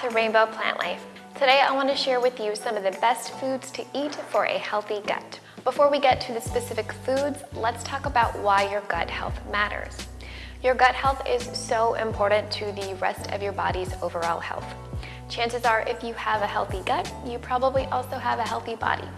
to Rainbow Plant Life. Today I want to share with you some of the best foods to eat for a healthy gut. Before we get to the specific foods, let's talk about why your gut health matters. Your gut health is so important to the rest of your body's overall health. Chances are if you have a healthy gut, you probably also have a healthy body.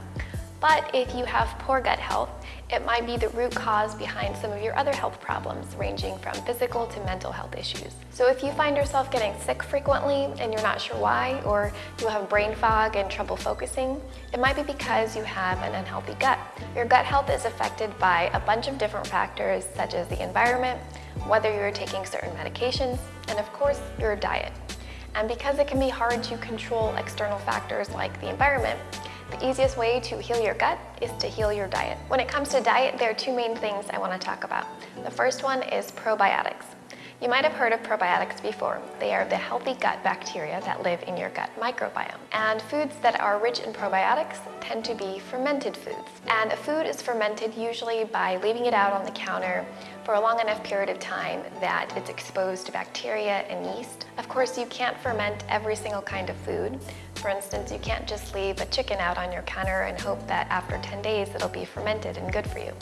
But if you have poor gut health, it might be the root cause behind some of your other health problems, ranging from physical to mental health issues. So if you find yourself getting sick frequently and you're not sure why, or you have brain fog and trouble focusing, it might be because you have an unhealthy gut. Your gut health is affected by a bunch of different factors, such as the environment, whether you're taking certain medications, and of course, your diet. And because it can be hard to control external factors like the environment, the easiest way to heal your gut is to heal your diet. When it comes to diet, there are two main things I want to talk about. The first one is probiotics. You might have heard of probiotics before. They are the healthy gut bacteria that live in your gut microbiome. And foods that are rich in probiotics tend to be fermented foods. And a food is fermented usually by leaving it out on the counter for a long enough period of time that it's exposed to bacteria and yeast. Of course, you can't ferment every single kind of food. For instance, you can't just leave a chicken out on your counter and hope that after 10 days it'll be fermented and good for you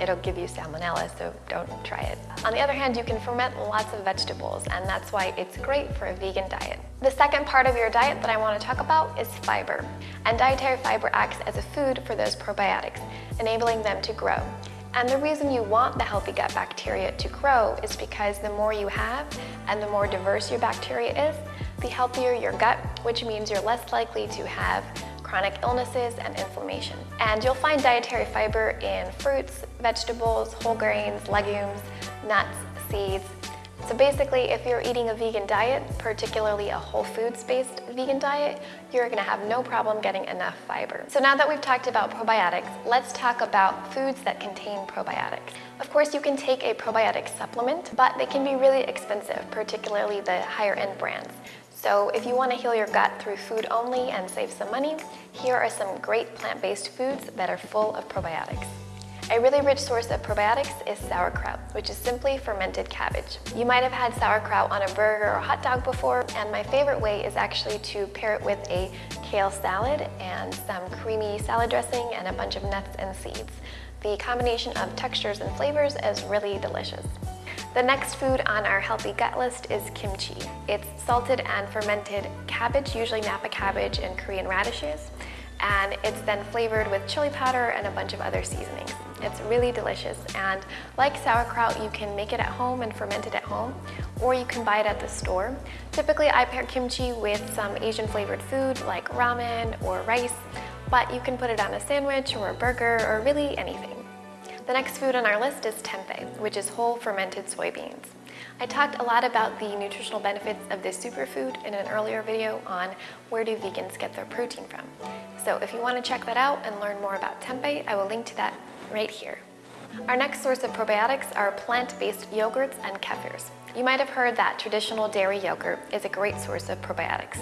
it'll give you salmonella, so don't try it. On the other hand, you can ferment lots of vegetables, and that's why it's great for a vegan diet. The second part of your diet that I want to talk about is fiber. And dietary fiber acts as a food for those probiotics, enabling them to grow. And the reason you want the healthy gut bacteria to grow is because the more you have and the more diverse your bacteria is, the healthier your gut, which means you're less likely to have chronic illnesses, and inflammation. And you'll find dietary fiber in fruits, vegetables, whole grains, legumes, nuts, seeds. So basically, if you're eating a vegan diet, particularly a whole foods-based vegan diet, you're gonna have no problem getting enough fiber. So now that we've talked about probiotics, let's talk about foods that contain probiotics. Of course, you can take a probiotic supplement, but they can be really expensive, particularly the higher end brands. So if you want to heal your gut through food only and save some money, here are some great plant-based foods that are full of probiotics. A really rich source of probiotics is sauerkraut, which is simply fermented cabbage. You might have had sauerkraut on a burger or hot dog before, and my favorite way is actually to pair it with a kale salad and some creamy salad dressing and a bunch of nuts and seeds. The combination of textures and flavors is really delicious. The next food on our healthy gut list is kimchi. It's salted and fermented cabbage, usually Napa cabbage and Korean radishes, and it's then flavored with chili powder and a bunch of other seasonings. It's really delicious and like sauerkraut, you can make it at home and ferment it at home or you can buy it at the store. Typically, I pair kimchi with some Asian flavored food like ramen or rice, but you can put it on a sandwich or a burger or really anything. The next food on our list is tempeh, which is whole fermented soybeans. I talked a lot about the nutritional benefits of this superfood in an earlier video on where do vegans get their protein from. So if you want to check that out and learn more about tempeh, I will link to that right here. Our next source of probiotics are plant-based yogurts and kefirs. You might have heard that traditional dairy yogurt is a great source of probiotics.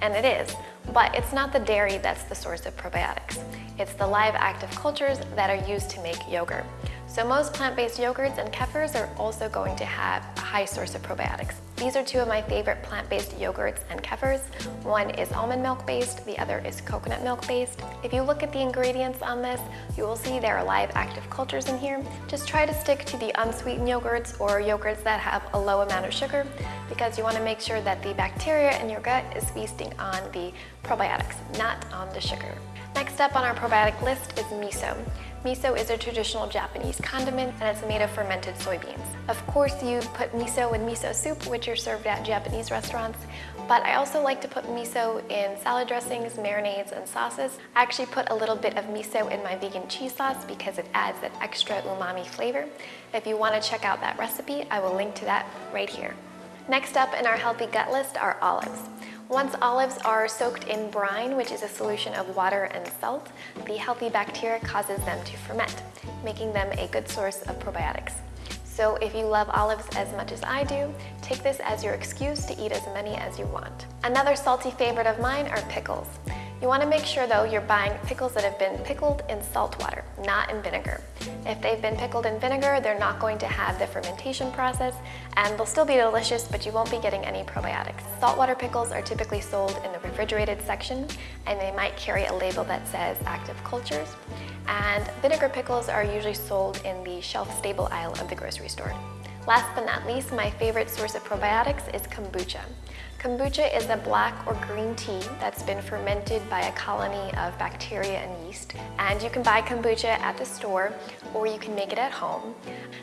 And it is, but it's not the dairy that's the source of probiotics. It's the live active cultures that are used to make yogurt. So most plant-based yogurts and kefirs are also going to have a high source of probiotics. These are two of my favorite plant-based yogurts and kefirs. One is almond milk based, the other is coconut milk based. If you look at the ingredients on this, you will see there are live active cultures in here. Just try to stick to the unsweetened yogurts or yogurts that have a low amount of sugar because you want to make sure that the bacteria in your gut is feasting on the probiotics, not on the sugar. Next up on our probiotic list is miso. Miso is a traditional Japanese condiment and it's made of fermented soybeans. Of course you put miso in miso soup which are served at Japanese restaurants, but I also like to put miso in salad dressings, marinades, and sauces. I actually put a little bit of miso in my vegan cheese sauce because it adds that extra umami flavor. If you want to check out that recipe, I will link to that right here. Next up in our healthy gut list are olives. Once olives are soaked in brine, which is a solution of water and salt, the healthy bacteria causes them to ferment, making them a good source of probiotics. So if you love olives as much as I do, take this as your excuse to eat as many as you want. Another salty favorite of mine are pickles. You want to make sure though you're buying pickles that have been pickled in salt water, not in vinegar. If they've been pickled in vinegar, they're not going to have the fermentation process and they'll still be delicious, but you won't be getting any probiotics. Saltwater pickles are typically sold in the refrigerated section and they might carry a label that says active cultures. And vinegar pickles are usually sold in the shelf-stable aisle of the grocery store. Last but not least, my favorite source of probiotics is kombucha. Kombucha is a black or green tea that's been fermented by a colony of bacteria and yeast. And you can buy kombucha at the store or you can make it at home.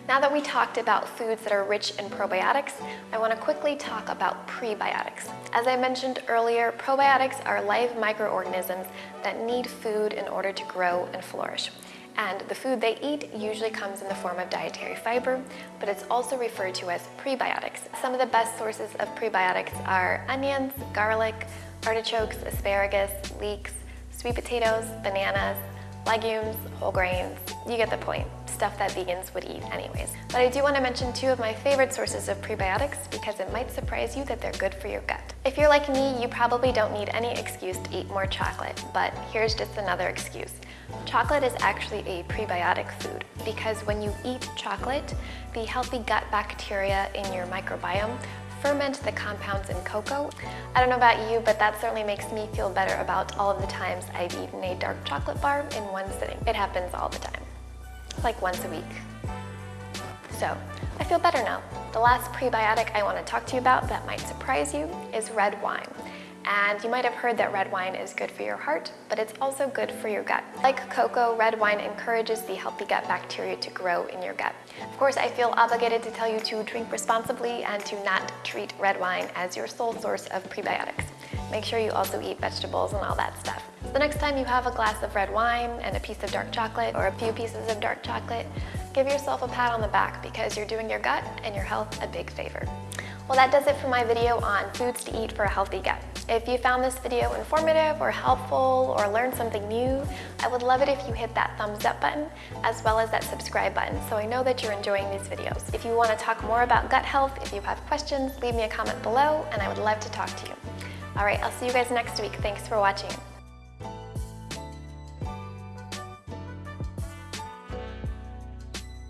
Now that we talked about foods that are rich in probiotics, I want to quickly talk about prebiotics. As I mentioned earlier, probiotics are live microorganisms that need food in order to grow and flourish and the food they eat usually comes in the form of dietary fiber, but it's also referred to as prebiotics. Some of the best sources of prebiotics are onions, garlic, artichokes, asparagus, leeks, sweet potatoes, bananas, legumes, whole grains, you get the point, stuff that vegans would eat anyways. But I do want to mention two of my favorite sources of prebiotics because it might surprise you that they're good for your gut. If you're like me, you probably don't need any excuse to eat more chocolate, but here's just another excuse. Chocolate is actually a prebiotic food because when you eat chocolate, the healthy gut bacteria in your microbiome ferment the compounds in cocoa. I don't know about you, but that certainly makes me feel better about all of the times I've eaten a dark chocolate bar in one sitting. It happens all the time, like once a week. So, I feel better now. The last prebiotic I want to talk to you about that might surprise you is red wine. And you might have heard that red wine is good for your heart, but it's also good for your gut. Like cocoa, red wine encourages the healthy gut bacteria to grow in your gut. Of course, I feel obligated to tell you to drink responsibly and to not treat red wine as your sole source of prebiotics. Make sure you also eat vegetables and all that stuff. So the next time you have a glass of red wine and a piece of dark chocolate or a few pieces of dark chocolate, give yourself a pat on the back because you're doing your gut and your health a big favor. Well, that does it for my video on foods to eat for a healthy gut. If you found this video informative or helpful or learned something new, I would love it if you hit that thumbs up button as well as that subscribe button so I know that you're enjoying these videos. If you want to talk more about gut health, if you have questions, leave me a comment below and I would love to talk to you. All right, I'll see you guys next week. Thanks for watching.